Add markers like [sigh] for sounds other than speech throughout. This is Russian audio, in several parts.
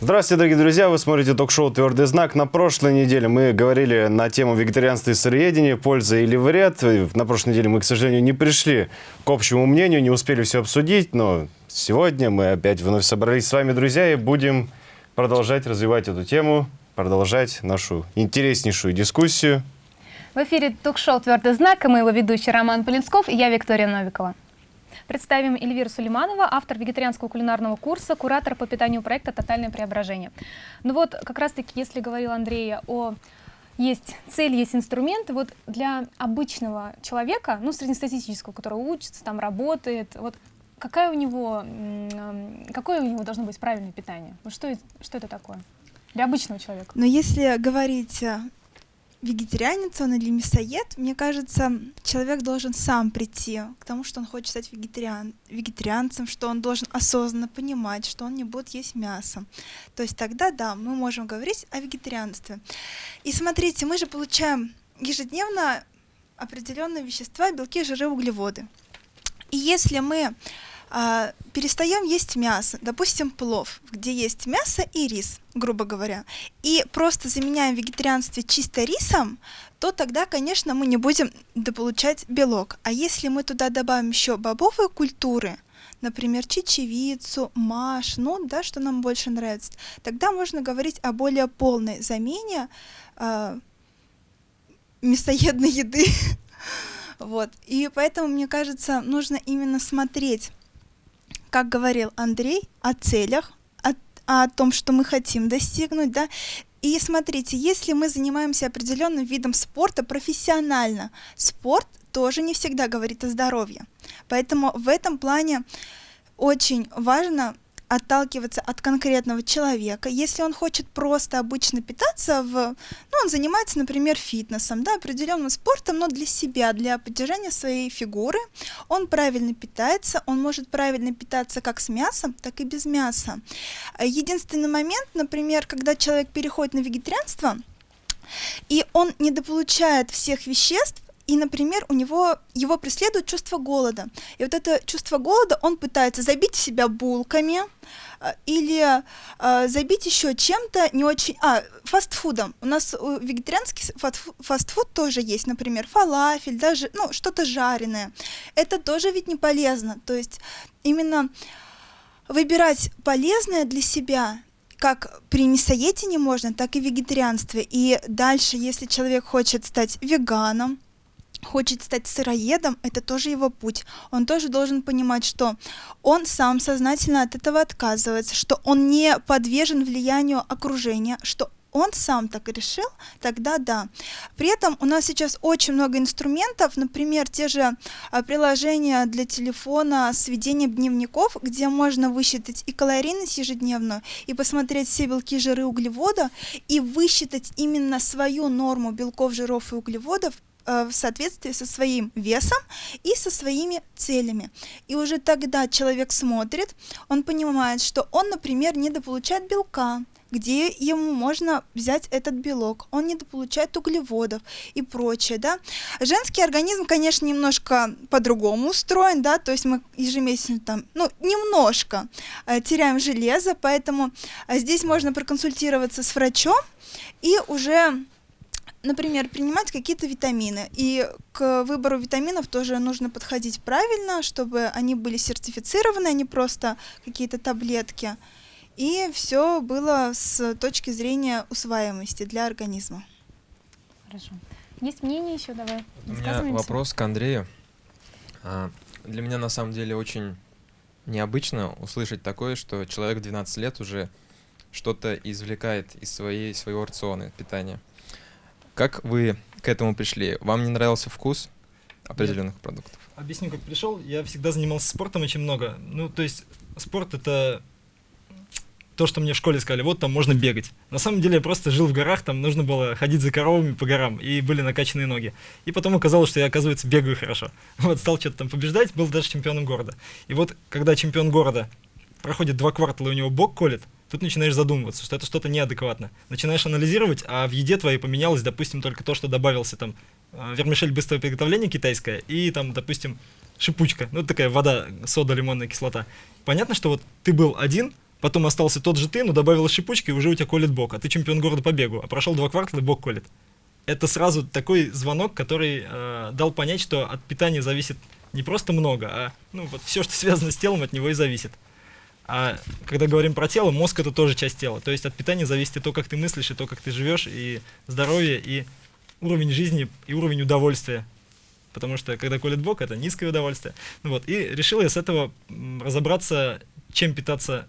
Здравствуйте, дорогие друзья! Вы смотрите ток-шоу «Твердый знак». На прошлой неделе мы говорили на тему вегетарианства и сыроедения, польза или вред. На прошлой неделе мы, к сожалению, не пришли к общему мнению, не успели все обсудить, но сегодня мы опять вновь собрались с вами, друзья, и будем продолжать развивать эту тему, продолжать нашу интереснейшую дискуссию. В эфире ток-шоу «Твердый знак» и мы его ведущий Роман Полинсков и я Виктория Новикова. Представим Эльвиру Сулейманова, автор вегетарианского кулинарного курса, куратор по питанию проекта «Тотальное преображение». Ну вот, как раз-таки, если говорил Андрей о есть цель, есть инструменты. Вот для обычного человека, ну, среднестатистического, который учится, там работает, вот какая у него, какое у него должно быть правильное питание? Вот что, что это такое для обычного человека? Но если говорить э, вегетарианец он или мясоед, мне кажется, человек должен сам прийти к тому, что он хочет стать вегетариан, вегетарианцем, что он должен осознанно понимать, что он не будет есть мясо. То есть тогда, да, мы можем говорить о вегетарианстве. И смотрите, мы же получаем ежедневно определенные вещества, белки, жиры, углеводы. И если мы а, перестаем есть мясо, допустим, плов, где есть мясо и рис, грубо говоря, и просто заменяем вегетарианство чисто рисом, то тогда, конечно, мы не будем дополучать белок. А если мы туда добавим еще бобовые культуры, например, чечевицу, маш, ну, да, что нам больше нравится, тогда можно говорить о более полной замене э, мясоедной еды. [laughs] Вот. И поэтому, мне кажется, нужно именно смотреть как говорил Андрей, о целях, о, о том, что мы хотим достигнуть, да, и смотрите, если мы занимаемся определенным видом спорта профессионально, спорт тоже не всегда говорит о здоровье. Поэтому в этом плане очень важно отталкиваться от конкретного человека. Если он хочет просто обычно питаться, в, ну, он занимается, например, фитнесом, да, определенным спортом, но для себя, для поддержания своей фигуры, он правильно питается, он может правильно питаться как с мясом, так и без мяса. Единственный момент, например, когда человек переходит на вегетарианство, и он недополучает всех веществ, и, например, у него его преследует чувство голода. И вот это чувство голода он пытается забить себя булками э, или э, забить еще чем-то не очень... А, фастфудом. У нас э, вегетарианский фастфуд тоже есть, например, фалафель, даже, ну, что-то жареное. Это тоже ведь не полезно. То есть именно выбирать полезное для себя как при мясоедении можно, так и в вегетарианстве. И дальше, если человек хочет стать веганом, хочет стать сыроедом, это тоже его путь. Он тоже должен понимать, что он сам сознательно от этого отказывается, что он не подвержен влиянию окружения, что он сам так решил, тогда да. При этом у нас сейчас очень много инструментов, например, те же а, приложения для телефона с ведением дневников, где можно высчитать и калорийность ежедневную, и посмотреть все белки, жиры, углеводы, и высчитать именно свою норму белков, жиров и углеводов, в соответствии со своим весом и со своими целями. И уже тогда человек смотрит, он понимает, что он, например, недополучает белка, где ему можно взять этот белок, он недополучает углеводов и прочее, да. Женский организм, конечно, немножко по-другому устроен, да, то есть мы ежемесячно там, ну, немножко э, теряем железо, поэтому э, здесь можно проконсультироваться с врачом и уже например, принимать какие-то витамины. И к выбору витаминов тоже нужно подходить правильно, чтобы они были сертифицированы, а не просто какие-то таблетки. И все было с точки зрения усваиваемости для организма. Хорошо. Есть мнение еще, давай. У меня вопрос к Андрею. А, для меня на самом деле очень необычно услышать такое, что человек 12 лет уже что-то извлекает из своей, своего рациона питания. Как вы к этому пришли? Вам не нравился вкус определенных Нет. продуктов? Объясню, как пришел. Я всегда занимался спортом очень много. Ну, то есть спорт это то, что мне в школе сказали, вот там можно бегать. На самом деле я просто жил в горах, там нужно было ходить за коровами по горам, и были накачанные ноги. И потом оказалось, что я, оказывается, бегаю хорошо. [laughs] Вот, стал что-то там побеждать, был даже чемпионом города. И вот, когда чемпион города проходит два квартала, и у него бок колет, тут начинаешь задумываться, что это что-то неадекватно. Начинаешь анализировать, а в еде твоей поменялось, допустим, только то, что добавился там э, вермишель быстрого приготовления китайская и там, допустим, шипучка, ну такая вода, сода, лимонная кислота. Понятно, что вот ты был один, потом остался тот же ты, но добавил шипучки, и уже у тебя колет бок, а ты чемпион города по бегу, а прошел два квартала, бок колет. Это сразу такой звонок, который э, дал понять, что от питания зависит не просто много, а ну, вот все, что связано с телом, от него и зависит. А когда говорим про тело, мозг это тоже часть тела. То есть от питания зависит и то, как ты мыслишь, и то, как ты живешь, и здоровье, и уровень жизни, и уровень удовольствия. Потому что когда колет бок, это низкое удовольствие. Ну вот, и решил я с этого разобраться, чем питаться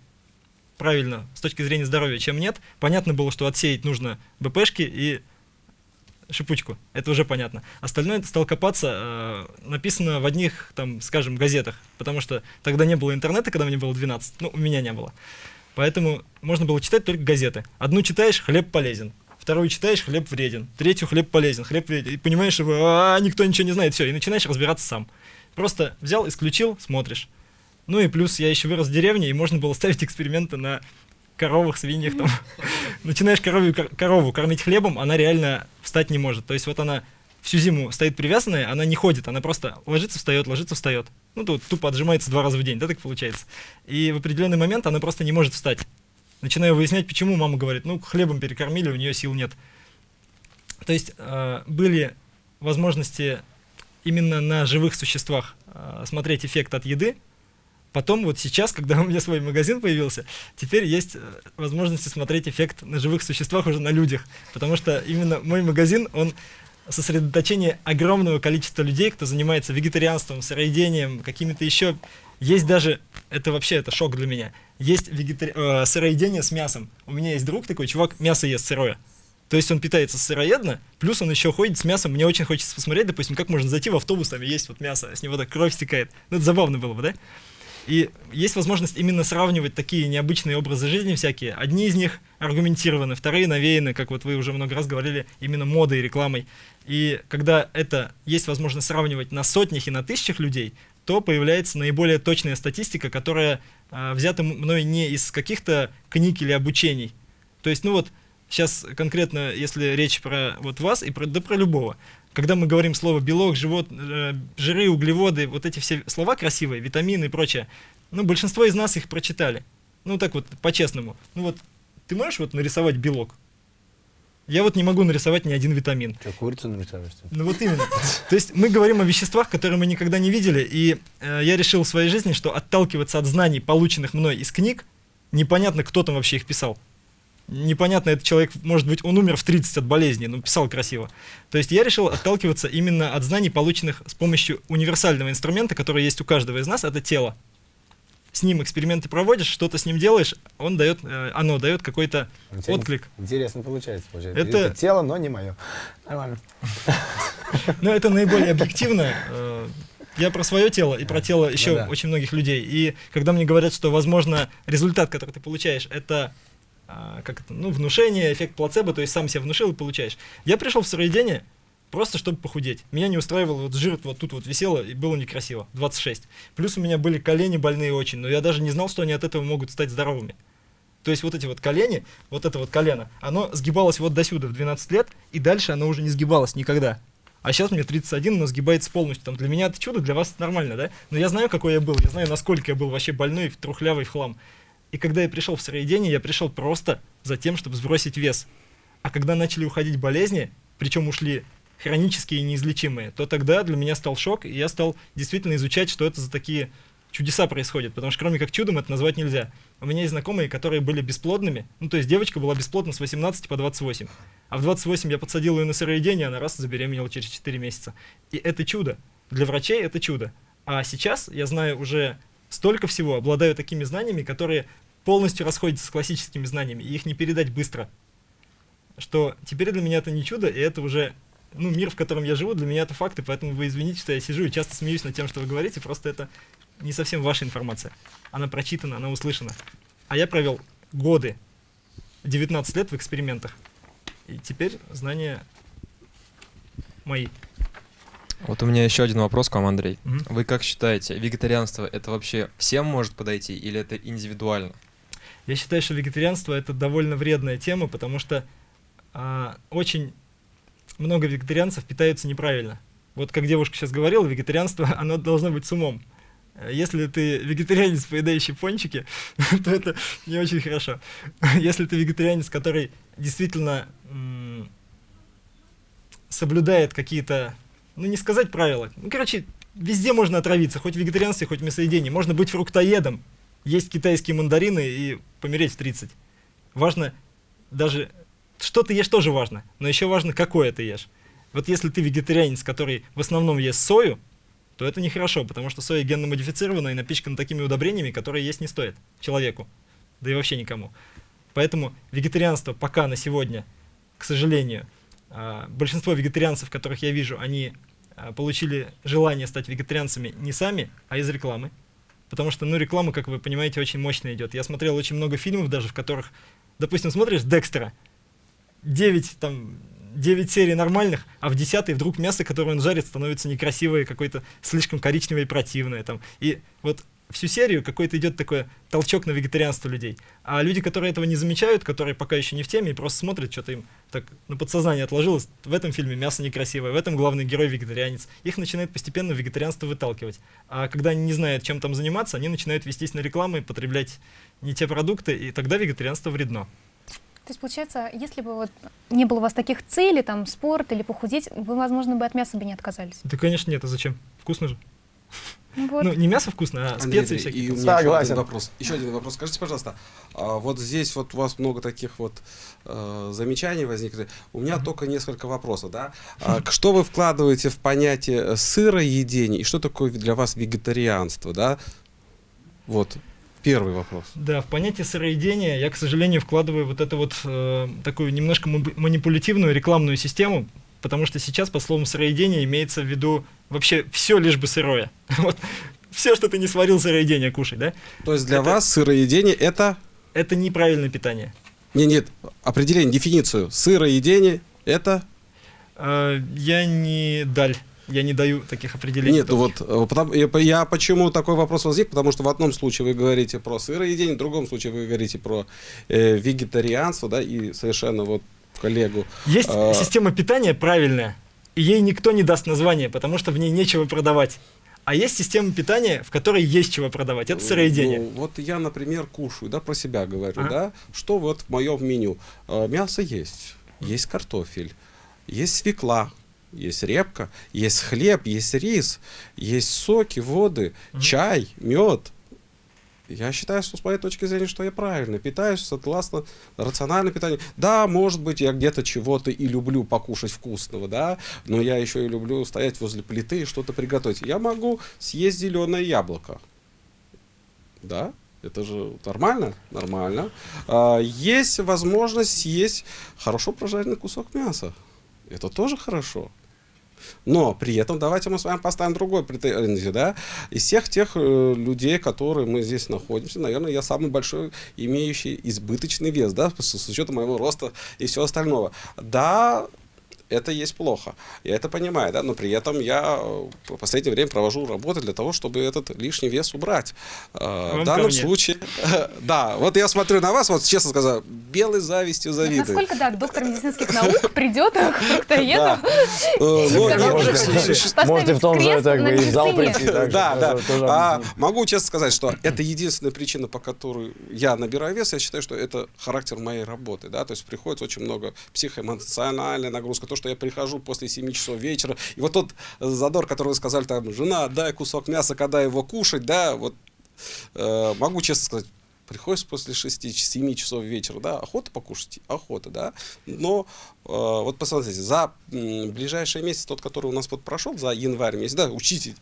правильно с точки зрения здоровья, чем нет. Понятно было, что отсеять нужно БПшки и шипучку, это уже понятно. Остальное стал копаться, э, написано в одних, там, скажем, газетах, потому что тогда не было интернета, когда мне было 12, ну, у меня не было. Поэтому можно было читать только газеты. Одну читаешь, хлеб полезен. Вторую читаешь, хлеб вреден. Третью, хлеб полезен, хлеб вреден. И понимаешь, что а, никто ничего не знает, все, и начинаешь разбираться сам. Просто взял, исключил, смотришь. Ну и плюс я еще вырос в деревне, и можно было ставить эксперименты на коровах, свиньях там. [laughs] Начинаешь корову, корову кормить хлебом, она реально встать не может. То есть вот она всю зиму стоит привязанная, она не ходит, она просто ложится, встает, ложится, встает. Ну, тут тупо отжимается два раза в день, да, так получается. И в определенный момент она просто не может встать. Начинаю выяснять, почему мама говорит, ну, хлебом перекормили, у нее сил нет. То есть э, были возможности именно на живых существах э, смотреть эффект от еды, Потом вот сейчас, когда у меня свой магазин появился, теперь есть э, возможность смотреть эффект на живых существах уже на людях. Потому что именно мой магазин, он сосредоточение огромного количества людей, кто занимается вегетарианством, сыроедением, какими-то еще... Есть даже, это вообще это шок для меня, есть вегетари... э, сыроедение с мясом. У меня есть друг такой, чувак мясо ест сырое. То есть он питается сыроедно, плюс он еще ходит с мясом. Мне очень хочется посмотреть, допустим, как можно зайти в автобус, там есть вот мясо, с него так кровь стекает. Ну, это забавно было бы, да? И есть возможность именно сравнивать такие необычные образы жизни всякие. Одни из них аргументированы, вторые навеяны, как вот вы уже много раз говорили, именно модой рекламой. И когда это есть возможность сравнивать на сотнях и на тысячах людей, то появляется наиболее точная статистика, которая э, взята мной не из каких-то книг или обучений. То есть, ну вот, сейчас конкретно, если речь про вот вас и про, да про любого, когда мы говорим слово белок, живот, э, жиры, углеводы, вот эти все слова красивые, витамины и прочее, ну, большинство из нас их прочитали. Ну, так вот, по-честному. Ну вот, ты можешь вот нарисовать белок? Я вот не могу нарисовать ни один витамин. Что, курицу нарисовать? Ну вот именно. То есть мы говорим о веществах, которые мы никогда не видели, и э, я решил в своей жизни, что отталкиваться от знаний, полученных мной из книг, непонятно, кто там вообще их писал непонятно, этот человек, может быть, он умер в 30 от болезни, но писал красиво. То есть я решил отталкиваться именно от знаний, полученных с помощью универсального инструмента, который есть у каждого из нас, это тело. С ним эксперименты проводишь, что-то с ним делаешь, он дает, э, оно дает какой-то отклик. Интересно получается, получается. Это... это тело, но не мое. Нормально. [laughs] Ну, это наиболее объективно. Э, я про свое тело и про тело еще ну очень многих людей. И когда мне говорят, что, возможно, результат, который ты получаешь, это а, как это, ну, внушение, эффект плацебо, то есть сам себя внушил и получаешь. Я пришел в сыроедение просто чтобы похудеть. Меня не устраивал, вот жир вот тут вот висело, и было некрасиво, 26. Плюс у меня были колени больные очень, но я даже не знал, что они от этого могут стать здоровыми. То есть вот эти вот колени, вот это вот колено, оно сгибалось вот до сюда в 12 лет, и дальше оно уже не сгибалось никогда. А сейчас мне 31, но сгибается полностью. Там для меня это чудо, для вас это нормально, да? Но я знаю, какой я был, я знаю, насколько я был вообще больной, трухлявый в хлам. И когда я пришел в сыроедение, я пришел просто за тем, чтобы сбросить вес. А когда начали уходить болезни, причем ушли хронические и неизлечимые, то тогда для меня стал шок, и я стал действительно изучать, что это за такие чудеса происходят, потому что кроме как чудом это назвать нельзя. У меня есть знакомые, которые были бесплодными, ну то есть девочка была бесплодна с 18 по 28, а в 28 я подсадил ее на сыроедение, она раз забеременела через 4 месяца. И это чудо. Для врачей это чудо. А сейчас я знаю уже столько всего, обладаю такими знаниями, которые полностью расходятся с классическими знаниями, и их не передать быстро. Что теперь для меня это не чудо, и это уже ну, мир, в котором я живу, для меня это факты, поэтому вы извините, что я сижу и часто смеюсь над тем, что вы говорите, просто это не совсем ваша информация. Она прочитана, она услышана. А я провел годы, 19 лет в экспериментах. И теперь знания мои. Вот у меня еще один вопрос к вам, Андрей. Угу. Вы как считаете, вегетарианство это вообще всем может подойти или это индивидуально? Я считаю, что вегетарианство это довольно вредная тема, потому что а, очень много вегетарианцев питаются неправильно. Вот как девушка сейчас говорила, вегетарианство, [laughs] оно должно быть с умом. Если ты вегетарианец, поедающий пончики, [laughs] то это не очень хорошо. [laughs] Если ты вегетарианец, который действительно соблюдает какие-то, ну не сказать правила, ну короче, везде можно отравиться, хоть в вегетарианстве, хоть в. Можно быть фруктоедом, есть китайские мандарины и помереть в 30. Важно даже, что ты ешь тоже важно, но еще важно, какое ты ешь. Вот если ты вегетарианец, который в основном ест сою, то это нехорошо, потому что соя генно модифицирована и напичкана такими удобрениями, которые есть не стоит человеку, да и вообще никому. Поэтому вегетарианство пока на сегодня, к сожалению, а, большинство вегетарианцев, которых я вижу, они получили желание стать вегетарианцами не сами, а из рекламы. Потому что, ну, реклама, как вы понимаете, очень мощно идет. Я смотрел очень много фильмов даже, в которых, допустим, смотришь Декстера, 9, там, 9 серий нормальных, а в 10 вдруг мясо, которое он жарит, становится некрасивое, какое-то слишком коричневое и противное. Там. И вот всю серию какой-то идет такой толчок на вегетарианство людей. А люди, которые этого не замечают, которые пока еще не в теме и просто смотрят, что-то им так на подсознание отложилось, в этом фильме мясо некрасивое, в этом главный герой вегетарианец. Их начинает постепенно вегетарианство выталкивать. А когда они не знают, чем там заниматься, они начинают вестись на рекламы, потреблять не те продукты, и тогда вегетарианство вредно. То есть, получается, если бы вот не было у вас таких целей, там, спорт или похудеть, вы, возможно, бы от мяса бы не отказались. Да, конечно, нет, а зачем? Вкусно же. Ну вот. Ну, не мясо вкусно, а Андрей, специи и всякие. у меня еще Согласен. один вопрос. Еще один вопрос. Скажите, пожалуйста, а вот здесь вот у вас много таких вот э, замечаний возникли. У меня только несколько вопросов, да? А, к- что вы вкладываете в понятие сыроедения и что такое для вас вегетарианство, да? Вот первый вопрос. Да, в понятие сыроедения я, к сожалению, вкладываю вот эту вот э, такую немножко манипулятивную рекламную систему, потому что сейчас под словом сыроедение имеется в виду вообще все лишь бы сырое. [laughs] Вот все, что ты не сварил сыроедение, кушай, да? То есть для Это- вас сыроедение это Это неправильное питание. нет, нет, определение, дефиницию. Сыроедение это Э, я не даль, я не даю таких определений. Нет, вот э, потому- я, по- я почему такой вопрос возник, потому что в одном случае вы говорите про сыроедение, в другом случае вы говорите про э, вегетарианство, да, и совершенно вот коллегу. Есть А. система питания правильная, и ей никто не даст название, потому что в ней нечего продавать. А есть система питания, в которой есть чего продавать. Это сыроедение. Ну, вот я, например, кушаю, да, про себя говорю, Ага. да, что вот в моем меню. Э, мясо есть, есть картофель, есть свекла, есть репка, есть хлеб, есть рис, есть соки, воды, Мгм. чай, мед. Я считаю, что с моей точки зрения, что я правильно питаюсь, согласно рациональное питание. Да, может быть, я где-то чего-то и люблю покушать вкусного, да, но я еще и люблю стоять возле плиты и что-то приготовить. Я могу съесть зеленое яблоко. Да, это же нормально? Нормально. А, есть возможность съесть хорошо прожаренный кусок мяса. Это тоже хорошо. Но при этом давайте мы с вами поставим другой претензию, да. Из всех тех э, людей, которые мы здесь находимся, наверное, я самый большой, имеющий избыточный вес, да, с, с учетом моего роста и всего остального. Да, это есть плохо. Я это понимаю, да, но при этом я э, в последнее время провожу работы для того, чтобы этот лишний вес убрать. Э, Вам В данном случае, [laughs] да, вот я смотрю на вас, вот честно сказать, белой завистью завидую. Насколько, да, доктор медицинских наук придет к фруктоеду. Э, Можете в том же на бы и в зал прийти. Да, да. А, могу честно сказать, что это единственная причина, по которой я набираю вес. Я считаю, что это характер моей работы. Да? То есть приходится очень много психоэмоциональной нагрузка. То, что я прихожу после 7 часов вечера. И вот тот задор, который вы сказали, там, жена, дай кусок мяса, когда его кушать, да, вот э, могу честно сказать, приходится после 6-7 часов вечера, да, охота покушать, охота, да, но э, вот посмотрите, за ближайший месяц, тот, который у нас вот прошел, за январь месяц, да, учите,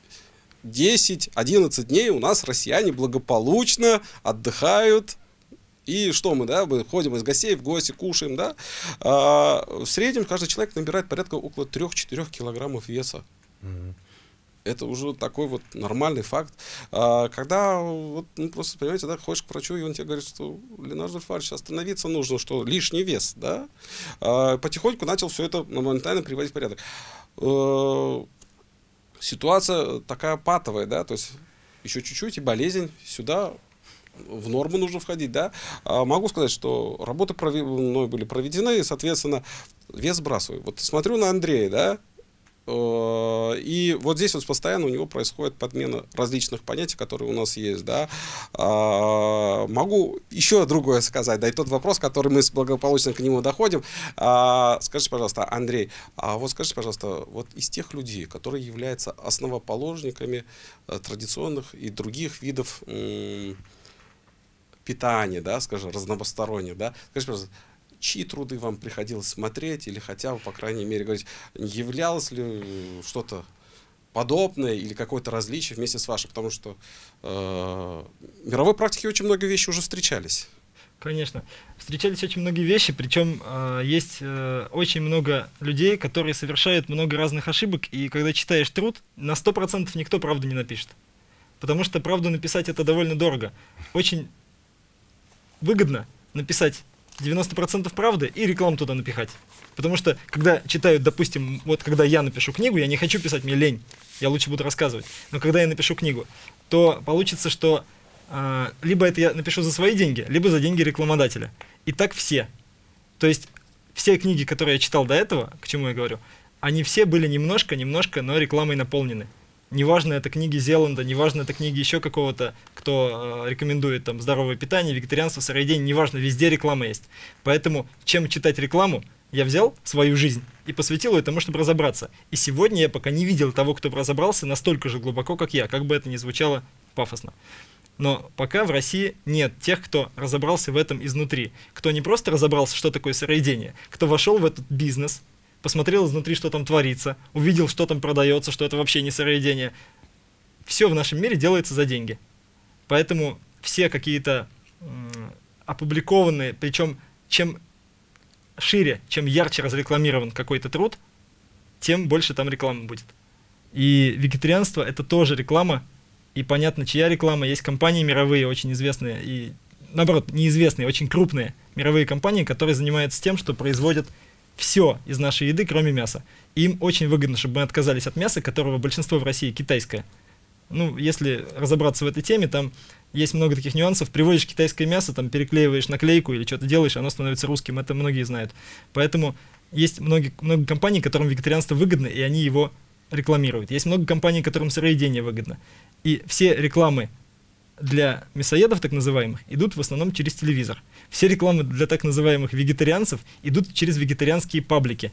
10-11 дней у нас россияне благополучно отдыхают, и что мы, да, мы ходим из гостей в гости, кушаем, да, а, в среднем каждый человек набирает порядка около 3-4 килограммов веса. Это уже такой вот нормальный факт. А, когда вот, ну, просто, понимаете, да, ходишь к врачу, и он тебе говорит, что, Ленар Зульфарович, остановиться нужно, что лишний вес, да. А, потихоньку начал все это моментально приводить в порядок. Э, Ситуация такая патовая, да, то есть еще чуть-чуть, и болезнь сюда в норму нужно входить, да. А могу сказать, что работы прове- мной были проведены, и, соответственно, вес сбрасываю. Вот смотрю на Андрея, да, Э, И вот здесь вот постоянно у него происходит подмена различных понятий, которые у нас есть, да. А, Могу еще другое сказать, да, и тот вопрос, который мы благополучно к нему доходим. А, Скажите, пожалуйста, Андрей, а вот скажите, пожалуйста, вот из тех людей, которые являются основоположниками э, традиционных и других видов м, питания, да, скажем, разносторонних, да, скажите, чьи труды вам приходилось смотреть или хотя бы, по крайней мере, говорить, являлось ли э, что-то подобное или какое-то различие вместе с вашим, потому что э, в мировой практике очень много вещей уже встречались. Конечно. Встречались очень многие вещи, причем э, есть э, очень много людей, которые совершают много разных ошибок, и когда читаешь труд, на 100% никто правду не напишет. Потому что правду написать это довольно дорого. Очень выгодно написать 90% правды и рекламу туда напихать. Потому что, когда читают, допустим, вот когда я напишу книгу, я не хочу писать, мне лень, я лучше буду рассказывать. Но когда я напишу книгу, то получится, что а, либо это я напишу за свои деньги, либо за деньги рекламодателя. И так все. То есть все книги, которые я читал до этого, к чему я говорю, они все были немножко, немножко, но рекламой наполнены. Неважно, это книги Зеланда, неважно, это книги еще какого-то, кто э, рекомендует там здоровое питание, вегетарианство, сыроедение, неважно, везде реклама есть. Поэтому, чем читать рекламу, я взял свою жизнь и посвятил ее тому, чтобы разобраться. И сегодня я пока не видел того, кто разобрался настолько же глубоко, как я, как бы это ни звучало пафосно. Но пока в России нет тех, кто разобрался в этом изнутри. Кто не просто разобрался, что такое сыроедение, кто вошел в этот бизнес, посмотрел изнутри, что там творится, увидел, что там продается, что это вообще не сыроедение. Все в нашем мире делается за деньги. Поэтому все какие-то опубликованные, причем чем шире, чем ярче разрекламирован какой-то труд, тем больше там рекламы будет. И вегетарианство это тоже реклама, и понятно, чья реклама. Есть компании мировые, очень известные, и наоборот, неизвестные, очень крупные мировые компании, которые занимаются тем, что производят все из нашей еды, кроме мяса. Им очень выгодно, чтобы мы отказались от мяса, которого большинство в России китайское. Ну, если разобраться в этой теме, там есть много таких нюансов. Приводишь китайское мясо, там переклеиваешь наклейку или что-то делаешь, оно становится русским. Это многие знают. Поэтому есть многие, много компаний, которым вегетарианство выгодно, и они его рекламируют. Есть много компаний, которым сыроедение выгодно. И все рекламы для мясоедов, так называемых, идут в основном через телевизор. Все рекламы для так называемых вегетарианцев идут через вегетарианские паблики.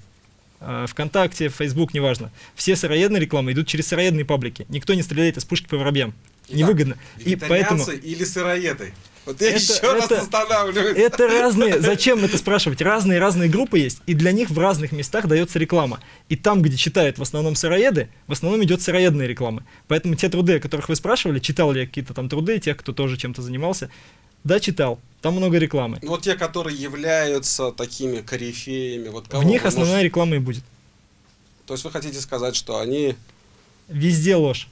А, ВКонтакте, Facebook, неважно. Все сыроедные рекламы идут через сыроедные паблики. Никто не стреляет из пушки по воробьям. Невыгодно. И поэтому... Или сыроеды? Вот я Это- еще раз это- останавливаюсь. Это разные, [laughs] зачем это спрашивать? Разные-разные группы есть, и для них в разных местах дается реклама. И там, где читают в основном сыроеды, в основном идет сыроедная реклама. Поэтому те труды, о которых вы спрашивали, читал ли я какие-то там труды, тех, кто тоже чем-то занимался, да, читал. Там много рекламы. Вот те, которые являются такими корифеями, вот кого В них основная можете- реклама и будет. То есть вы хотите сказать, что они... Везде ложь.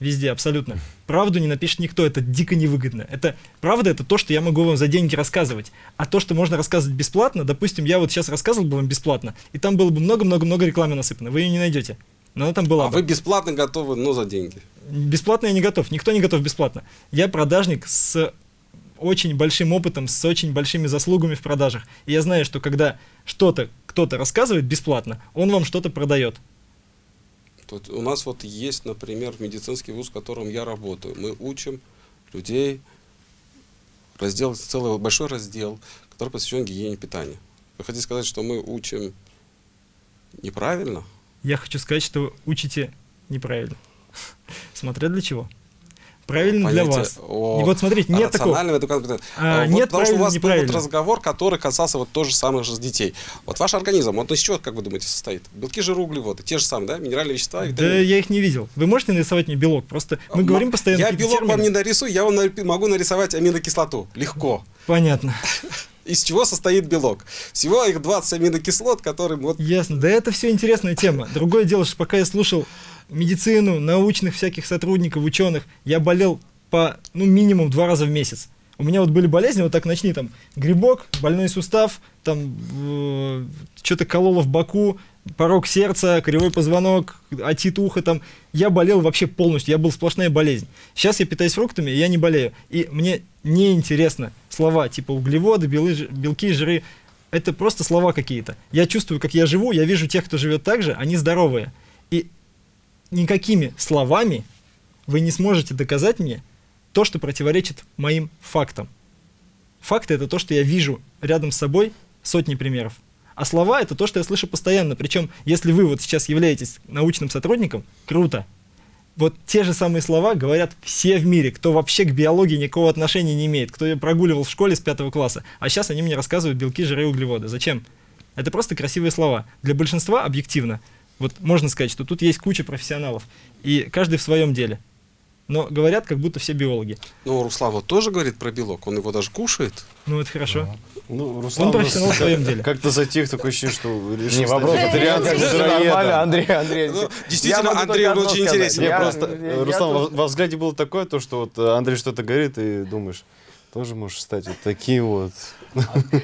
Везде, абсолютно. Правду не напишет никто, это дико невыгодно. Это правда, это то, что я могу вам за деньги рассказывать. А то, что можно рассказывать бесплатно, допустим, я вот сейчас рассказывал бы вам бесплатно, и там было бы много-много-много рекламы насыпано, вы ее не найдете. Но она там была А бы. вы бесплатно готовы, но за деньги. Бесплатно я не готов, никто не готов бесплатно. Я продажник с очень большим опытом, с очень большими заслугами в продажах. И я знаю, что когда что-то кто-то рассказывает бесплатно, он вам что-то продает. Тут у нас вот есть, например, медицинский вуз, в котором я работаю. Мы учим людей раздел, целый большой раздел, который посвящен гигиене питания. Вы хотите сказать, что мы учим неправильно? Я хочу сказать, что учите неправильно. [laughs] Смотря для чего. Правильно для вас. о И вот смотрите, нет такого. это А, вот нет потому что у вас был вот разговор, который касался вот тоже самых же детей. Вот ваш организм, он из чего, как вы думаете, состоит? Белки, жиры, углеводы, те же самые, да? Минеральные вещества, Да витамины. я их не видел. Вы можете нарисовать мне белок? Просто мы М- говорим постоянно Я белок вам не нарисую, я вам могу нарисовать аминокислоту. Легко. Понятно. [laughs] Из чего состоит белок? Всего их 20 аминокислот, которые вот Ясно. Да это все интересная тема. Другое дело, что пока я слушал медицину, научных всяких сотрудников, ученых, я болел по, ну, минимум два раза в месяц. У меня вот были болезни, вот так начни, там, грибок, больной сустав, там, что-то кололо в боку, порог сердца, кривой позвонок, отит ухо там. Я болел вообще полностью, я был сплошная болезнь. Сейчас я питаюсь фруктами, я не болею. И мне неинтересно слова типа углеводы, белы, белки, жиры. Это просто слова какие-то. Я чувствую, как я живу, я вижу тех, кто живет так же, они здоровые. И никакими словами вы не сможете доказать мне то, что противоречит моим фактам. Факты — это то, что я вижу рядом с собой сотни примеров. А слова — это то, что я слышу постоянно. Причем, если вы вот сейчас являетесь научным сотрудником, круто. Вот те же самые слова говорят все в мире, кто вообще к биологии никакого отношения не имеет, кто прогуливал в школе с пятого класса. А сейчас они мне рассказывают белки, жиры и углеводы. Зачем? Это просто красивые слова. Для большинства объективно. Вот можно сказать, что тут есть куча профессионалов, и каждый в своем деле. Но говорят, как будто все биологи. Ну, Руслан вот тоже говорит про белок, он его даже кушает. Ну, это хорошо. Ну, Руслан, Он профессионал в своем деле. Как-то затих, такое ощущение, что решил Не вопрос, это нормально, Андрей, Андрей. Ну, Я действительно, Андрей, он очень интересен. Я- просто, я- я Руслан, тоже- во, взгляде было такое, то, что вот э, Андрей что-то говорит, и думаешь, тоже можешь стать вот таким вот.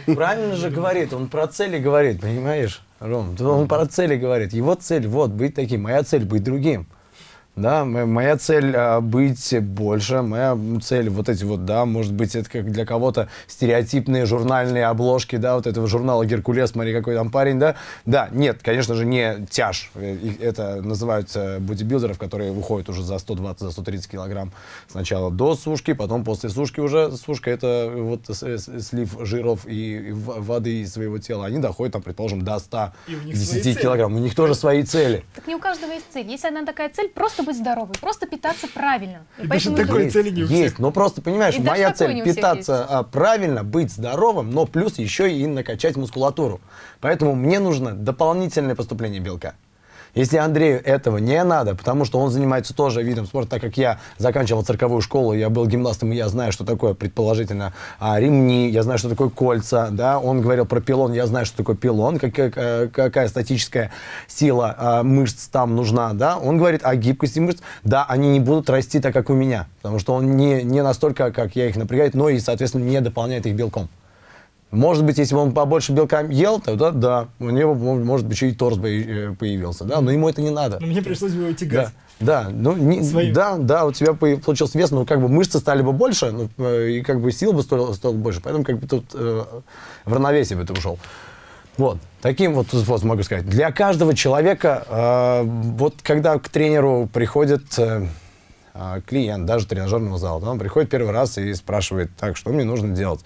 Правильно же говорит, он про цели говорит, понимаешь, Ром? Он про цели говорит. Его цель, вот, быть таким, моя цель быть другим. Да, мо- моя цель а, быть больше, моя цель вот эти вот, да, может быть, это как для кого-то стереотипные журнальные обложки, да, вот этого журнала «Геркулес», смотри, какой там парень, да. Да, нет, конечно же, не тяж. Э, Это называют э, бодибилдеров, которые выходят уже за 120, за 130 килограмм сначала до сушки, потом после сушки уже. Сушка — это вот слив жиров и воды из своего тела. Они доходят, там, предположим, до 100 И у них свои 10 цели. килограмм. У них тоже свои цели. Так не у каждого есть цель. Есть одна такая цель, просто быть здоровой, просто питаться правильно. И И поэтому такой есть, цели не у есть, всех. но просто понимаешь, И моя цель всех питаться а, правильно, быть здоровым, но плюс еще и накачать мускулатуру. Поэтому мне нужно дополнительное поступление белка. Если Андрею этого не надо, потому что он занимается тоже видом спорта, так как я заканчивал цирковую школу, я был гимнастом, и я знаю, что такое предположительно а, ремни, я знаю, что такое кольца, да, он говорил про пилон, я знаю, что такое пилон, какая, какая- какая статическая сила а, мышц там нужна, да, он говорит о гибкости мышц, да, они не будут расти так, как у меня, потому что он не, не настолько, как я их напрягает, но и, соответственно, не дополняет их белком. Может быть, если бы он побольше белка ел, тогда да, у него, мо- может быть, еще и торс бы э, появился, да, но ему это не надо. Но мне пришлось бы его тягать. Да, да, ну, не- Своим. да, да, у тебя по- получился вес, но как бы мышцы стали бы больше, ну, э, и как бы сил бы стоило, стоило больше, поэтому как бы тут э, в равновесие бы ты ушел. Вот, таким вот способом могу сказать. Для каждого человека, э, вот когда к тренеру приходит э, а, клиент, даже тренажерного зала, да, он приходит первый раз и спрашивает, так, что мне нужно делать?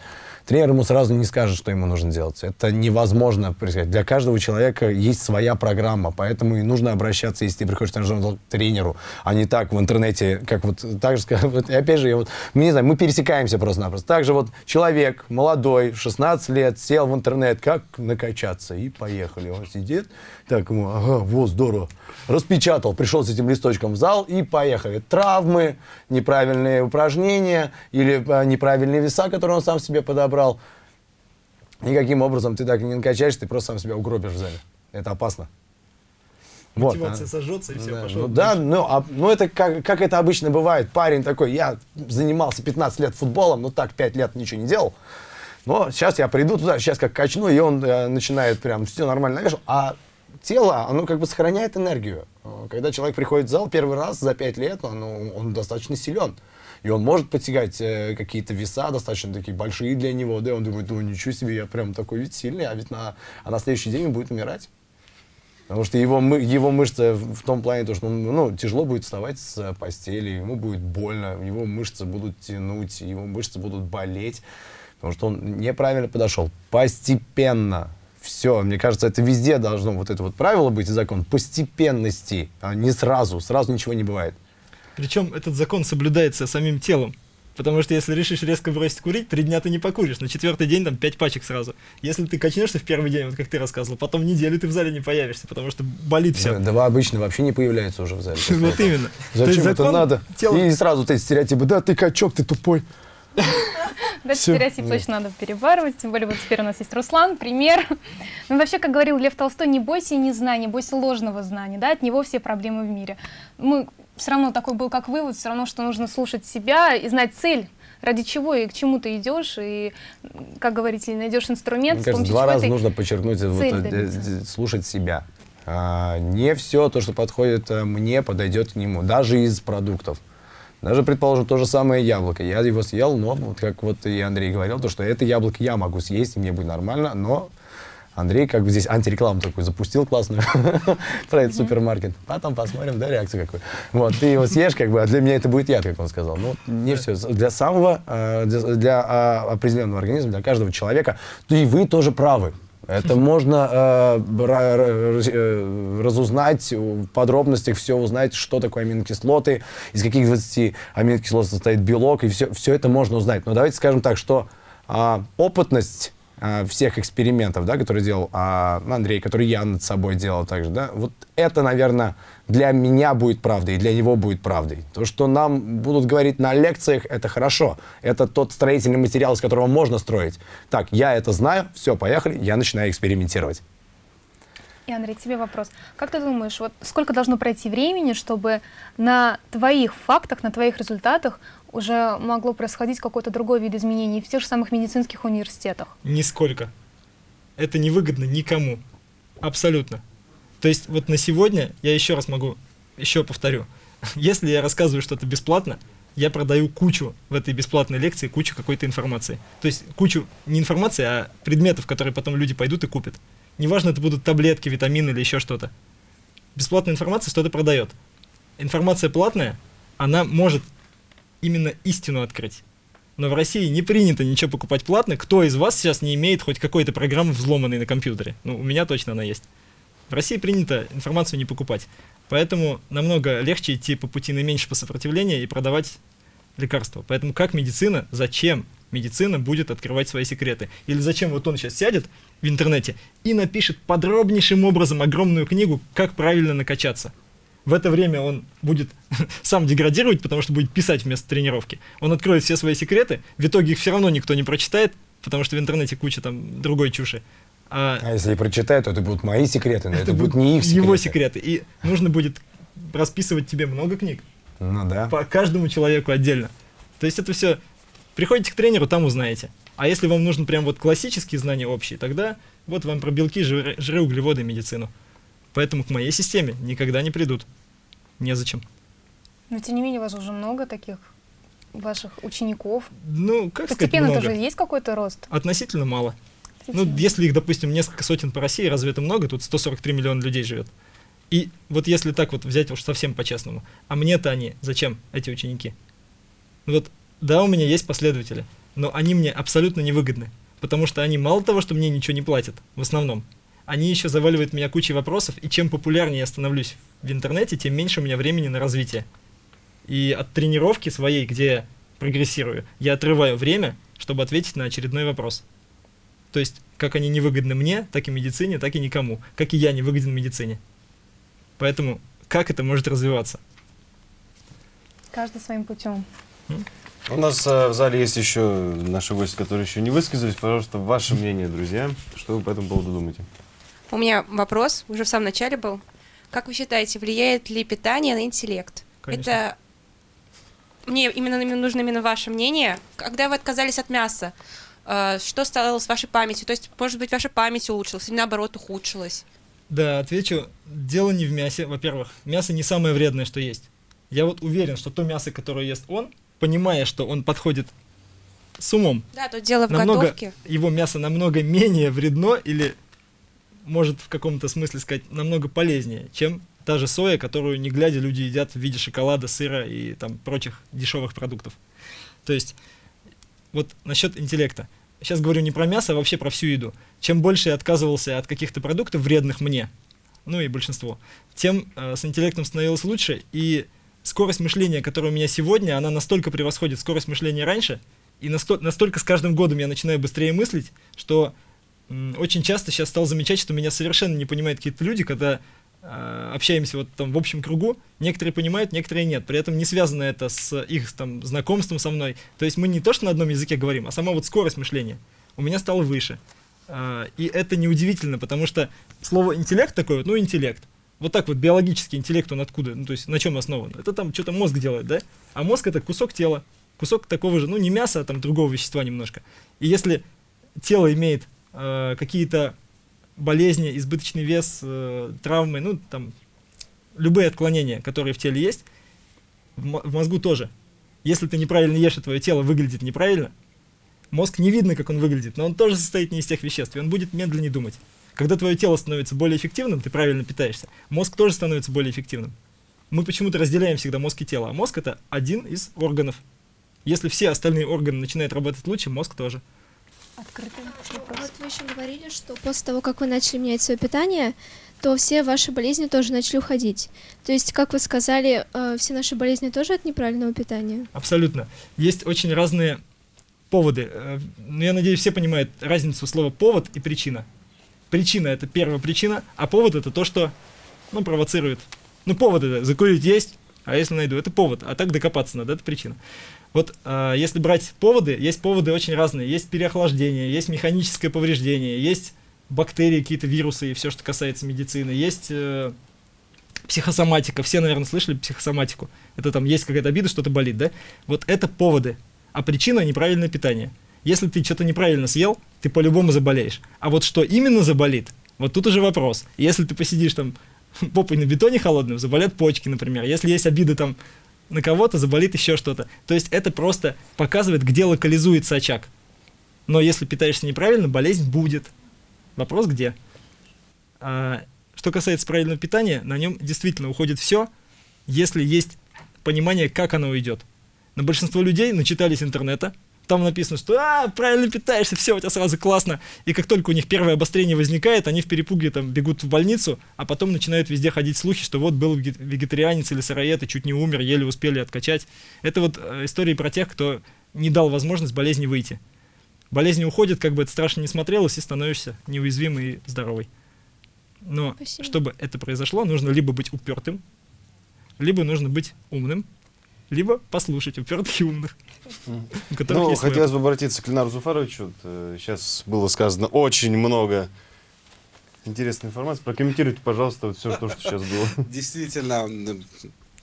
Тренер ему сразу не скажет, что ему нужно делать. Это невозможно предсказать. Для каждого человека есть своя программа, поэтому и нужно обращаться, если ты приходишь к тренеру, а не так в интернете, как вот так же [laughs] и опять же, я вот, не знаю, мы пересекаемся просто-напросто. Также вот человек молодой, 16 лет, сел в интернет, как накачаться, и поехали. Он сидит, так ему, ага, вот, здорово. Распечатал, пришел с этим листочком в зал и поехали. Травмы, неправильные упражнения или а, неправильные веса, которые он сам себе подобрал. Никаким образом ты так не накачаешь, ты просто сам себя угробишь в зале. Это опасно. Вот, Мотивация а. сожжется и все, Да, пошел. ну, да, ну, а- ну это как, как это обычно бывает. Парень такой, я занимался 15 лет футболом, но так 5 лет ничего не делал. Но сейчас я приду туда, сейчас как качну, и он э, начинает прям все нормально навешал. А тело, оно как бы сохраняет энергию. Э, Когда человек приходит в зал первый раз за 5 лет, он, он достаточно силен. И он может подтягать э, какие-то веса достаточно такие большие для него, да, и он думает, ну ничего себе, я прям такой ведь сильный, а ведь на, а на следующий день он будет умирать. Потому что его, его мышцы в том плане, то, что он, ну, тяжело будет вставать с постели, ему будет больно, его мышцы будут тянуть, его мышцы будут болеть, потому что он неправильно подошел. Постепенно. Все, мне кажется, это везде должно вот это вот правило быть и закон постепенности, а не сразу. Сразу ничего не бывает. Причем этот закон соблюдается самим телом. Потому что если решишь резко бросить курить, три дня ты не покуришь. На четвертый день там пять пачек сразу. Если ты качнешься в первый день, вот как ты рассказывал, потом неделю ты в зале не появишься, потому что болит все. Да, да, обычно вообще не появляется уже в зале. [laughs] Вот именно. Зачем это надо? И сразу эти стереотипы, да, ты качок, ты тупой. [laughs] Да, стереотип точно надо перебарывать, тем более вот теперь у нас есть Руслан, пример. [laughs] Ну, вообще, как говорил Лев Толстой, не бойся незнания, бойся ложного знания, да, от него все проблемы в мире. Мы все равно такой был как вывод, все равно, что нужно слушать себя и знать цель, ради чего и к чему ты идешь, и, как говорите, найдешь инструмент, Мне кажется, два раза нужно подчеркнуть, вот, э, слушать себя. А, не все то, что подходит э, мне, подойдет к нему, даже из продуктов. Даже, предположим, то же самое яблоко. Я его съел, но, вот как вот и Андрей говорил, то, что это яблоко я могу съесть, и мне будет нормально, но Андрей как бы здесь антирекламу такую запустил классную [laughs] про этот супермаркет. Потом посмотрим, да, реакцию какую. Вот, ты его съешь, как бы, а для меня это будет яд, как он сказал. Ну, не все. Для самого, э, для, а, определенного организма, для каждого человека, и вы тоже правы. Это можно э, э, разузнать в подробностях, все узнать, что такое аминокислоты, из каких 20 аминокислот состоит белок, и все, все это можно узнать. Но давайте скажем так, что а, опытность а, всех экспериментов, да, которые делал а, Андрей, который я над собой делал также, да, вот это, наверное, для меня будет правдой, и для него будет правдой. То, что нам будут говорить на лекциях, это хорошо. Это тот строительный материал, из которого можно строить. Так, я это знаю, все, поехали, я начинаю экспериментировать. И, Андрей, тебе вопрос. Как ты думаешь, вот сколько должно пройти времени, чтобы на твоих фактах, на твоих результатах уже могло происходить какой-то другой вид изменений в тех же самых медицинских университетах? Нисколько. Это невыгодно никому. Абсолютно. То есть вот на сегодня, я еще раз могу, еще повторю, [laughs] если я рассказываю что-то бесплатно, я продаю кучу в этой бесплатной лекции, кучу какой-то информации. То есть кучу не информации, а предметов, которые потом люди пойдут и купят. Неважно, это будут таблетки, витамины или еще что-то. Бесплатная информация что-то продает. Информация платная, она может именно истину открыть. Но в России не принято ничего покупать платно. Кто из вас сейчас не имеет хоть какой-то программы взломанной на компьютере? Ну, у меня точно она есть. В России принято информацию не покупать. Поэтому намного легче идти по пути наименьшего сопротивления и продавать лекарства. Поэтому как медицина, зачем медицина будет открывать свои секреты? Или зачем вот он сейчас сядет в интернете и напишет подробнейшим образом огромную книгу, как правильно накачаться? В это время он будет [laughs] сам деградировать, потому что будет писать вместо тренировки. Он откроет все свои секреты, в итоге их все равно никто не прочитает, потому что в интернете куча там другой чуши. А А если я прочитаю, то это будут мои секреты, но это, будут не их секреты. его секреты. И нужно будет расписывать тебе много книг Ну да. по каждому человеку отдельно. То есть это все... Приходите к тренеру, там узнаете. А если вам нужны прям вот классические знания общие, тогда вот вам про белки, жиры, жиры, углеводы и медицину. Поэтому к моей системе никогда не придут. Незачем. Но тем не менее, у вас уже много таких ваших учеников. Ну, как сказать, Постепенно много? тоже есть какой-то рост? Относительно мало. Ну, если их, допустим, несколько сотен по России, разве это много? Тут 143 миллиона людей живет. И вот если так вот взять уж совсем по-честному, а мне-то они зачем, эти ученики? Вот, да, у меня есть последователи, но они мне абсолютно невыгодны, потому что они мало того, что мне ничего не платят, в основном, они еще заваливают меня кучей вопросов, и чем популярнее я становлюсь в интернете, тем меньше у меня времени на развитие. И от тренировки своей, где я прогрессирую, я отрываю время, чтобы ответить на очередной вопрос. То есть, как они невыгодны мне, так и медицине, так и никому. Как и я не выгоден медицине. Поэтому, как это может развиваться? Каждый своим путем. У нас э, в зале есть еще наши гости, которые еще не высказались. Пожалуйста, ваше мнение, друзья. Что вы по этому поводу думаете? У меня вопрос, уже в самом начале был. Как вы считаете, влияет ли питание на интеллект? Конечно. Это мне именно нужно именно ваше мнение. Когда вы отказались от мяса, э, что стало с вашей памятью? То есть, может быть, ваша память улучшилась или наоборот ухудшилась? Да, отвечу. Дело не в мясе. Во-первых, мясо не самое вредное, что есть. Я вот уверен, что то мясо, которое ест он, понимая, что он подходит с умом, Да, тут дело в намного, готовке. его мясо намного менее вредно или, может в каком-то смысле сказать, намного полезнее, чем та же соя, которую не глядя люди едят в виде шоколада, сыра и там прочих дешевых продуктов. То есть, вот насчет интеллекта. Сейчас говорю не про мясо, а вообще про всю еду. Чем больше я отказывался от каких-то продуктов вредных мне, ну и большинство, тем э, с интеллектом становилось лучше, и скорость мышления, которая у меня сегодня, она настолько превосходит скорость мышления раньше, и насто- настолько с каждым годом я начинаю быстрее мыслить, что очень часто сейчас стал замечать, что меня совершенно не понимают какие-то люди, когда э, общаемся вот там в общем кругу, некоторые понимают, некоторые нет. При этом не связано это с их там знакомством со мной. То есть мы не то, что на одном языке говорим, а сама вот скорость мышления у меня стала выше. А, И это неудивительно, потому что слово интеллект такое, вот, ну интеллект. Вот так вот биологический интеллект, он откуда? Ну то есть на чем основан? Это там что-то мозг делает, да? А мозг это кусок тела. Кусок такого же, ну не мяса, а там другого вещества немножко. И если тело имеет э, какие-то болезни, избыточный вес, э, травмы, ну, там, любые отклонения, которые в теле есть, в, в мозгу тоже. Если ты неправильно ешь, и твое тело выглядит неправильно, мозг не видно, как он выглядит, но он тоже состоит не из тех веществ, и он будет медленнее думать. Когда твое тело становится более эффективным, ты правильно питаешься, мозг тоже становится более эффективным. Мы почему-то разделяем всегда мозг и тело, а мозг это один из органов. Если все остальные органы начинают работать лучше, мозг тоже. Открытый вопрос. Вы еще говорили, что после того, как вы начали менять свое питание, то все ваши болезни тоже начали уходить. То есть, как вы сказали, э, все наши болезни тоже от неправильного питания? Абсолютно. Есть очень разные поводы. Э, ну, Я надеюсь, все понимают разницу слова повод и причина. Причина это первая причина, а повод это то, что ну, провоцирует. Ну, повод это закурить есть, а если найду, это повод. А так докопаться надо, это причина. Вот э, если брать поводы, есть поводы очень разные. Есть переохлаждение, есть механическое повреждение, есть бактерии, какие-то вирусы и все, что касается медицины. Есть э, психосоматика. Все, наверное, слышали психосоматику. Это там есть какая-то обида, что-то болит, да? Вот это поводы. А причина неправильное питание. Если ты что-то неправильно съел, ты по-любому заболеешь. А вот что именно заболит, вот тут уже вопрос. Если ты посидишь там [laughs] попой на бетоне холодным, заболят почки, например. Если есть обида там на кого-то, заболит еще что-то. То есть это просто показывает, где локализуется очаг. Но если питаешься неправильно, болезнь будет. Вопрос где? А, что касается правильного питания, на нем действительно уходит все, если есть понимание, как оно уйдет. Но большинство людей начитались интернета, там написано, что а, правильно питаешься, все, у тебя сразу классно. И как только у них первое обострение возникает, они в перепуге там бегут в больницу, а потом начинают везде ходить слухи, что вот был веге- вегетарианец или сыроед и чуть не умер, еле успели откачать. Это вот э, истории про тех, кто не дал возможность болезни выйти. Болезнь уходит, как бы это страшно не смотрелось, и становишься неуязвимый и здоровый. Но Спасибо. чтобы это произошло, нужно либо быть упертым, либо нужно быть умным, либо послушать упертых и умных. Ну, хотелось бы обратиться к Ленару Зуфаровичу. Вот, э, Сейчас было сказано очень много интересной информации. Прокомментируйте, пожалуйста, вот все то, что сейчас было. [laughs] Действительно,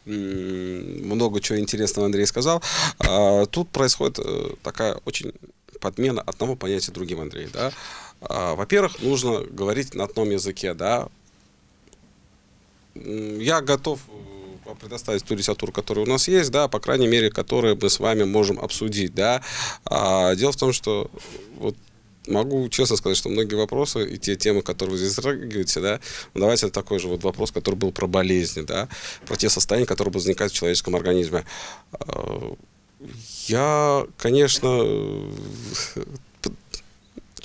много чего интересного Андрей сказал. А, Тут происходит э, такая очень подмена одного понятия другим, Андрей. Да? А, Во-первых, нужно говорить на одном языке. Да? Я готов предоставить ту литературу, которая у нас есть, да, по крайней мере, которую мы с вами можем обсудить, да. А, дело в том, что вот могу честно сказать, что многие вопросы и те темы, которые вы здесь затрагиваете, да, ну, давайте такой же вот вопрос, который был про болезни, да, про те состояния, которые будут возникать в человеческом организме. А, Я, конечно,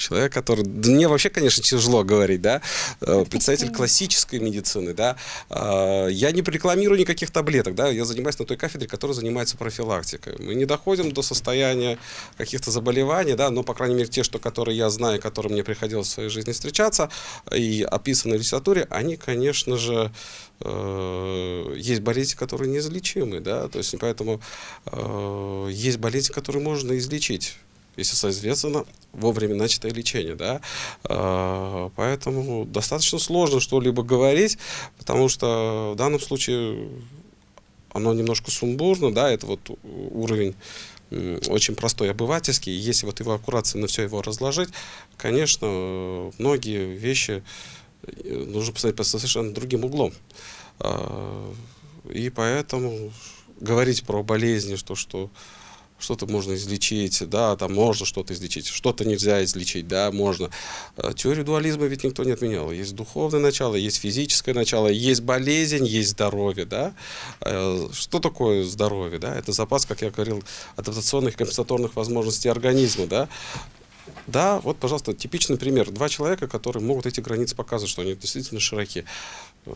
человек, который... Да мне вообще, конечно, тяжело говорить, да, э, представитель классической медицины, да, А, я не рекламирую никаких таблеток, да, я занимаюсь на той кафедре, которая занимается профилактикой. Мы не доходим до состояния каких-то заболеваний, да, но, по крайней мере, те, что, которые я знаю, которые мне приходилось в своей жизни встречаться и описаны в литературе, они, конечно же, э, есть болезни, которые неизлечимы, да, то есть поэтому э, есть болезни, которые можно излечить если, соответственно, вовремя начатое лечение, да, А, поэтому достаточно сложно что-либо говорить, потому что в данном случае оно немножко сумбурно, да, это вот уровень очень простой, обывательский, если вот его аккуратно все его разложить, конечно, многие вещи э, нужно посмотреть под совершенно другим углом. А, И поэтому говорить про болезни, что, что что-то можно излечить, да, там можно что-то излечить, что-то нельзя излечить, да, можно. Э, Теорию дуализма ведь никто не отменял. Есть духовное начало, есть физическое начало, есть болезнь, есть здоровье, да. Э, Что такое здоровье, да? Это запас, как я говорил, адаптационных компенсаторных возможностей организма, да. Да, вот, пожалуйста, типичный пример. Два человека, которые могут эти границы показывать, что они действительно широки. Э,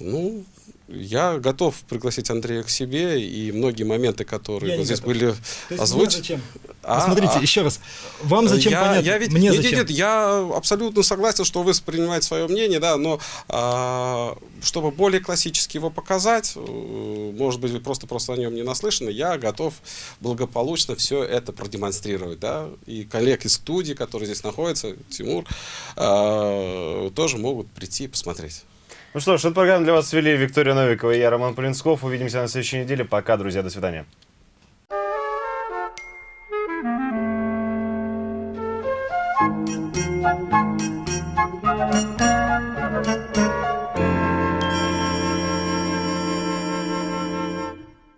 Ну, я готов пригласить Андрея к себе, и многие моменты, которые Я вот здесь готов. были озвучены. А, Смотрите, а, еще раз. Вам зачем я, понятно? я ведь, Мне нет, зачем? нет, нет, я абсолютно согласен, что вы принимаете свое мнение, да, но а, чтобы более классически его показать, э, может быть, вы просто просто о нем не наслышаны, я готов благополучно все это продемонстрировать, да, и коллег из студии, которые здесь находятся, Тимур, а, тоже могут прийти и посмотреть. Ну что ж, эту программу для вас вели Виктория Новикова и я, Роман Полинсков. Увидимся на следующей неделе. Пока, друзья, до свидания.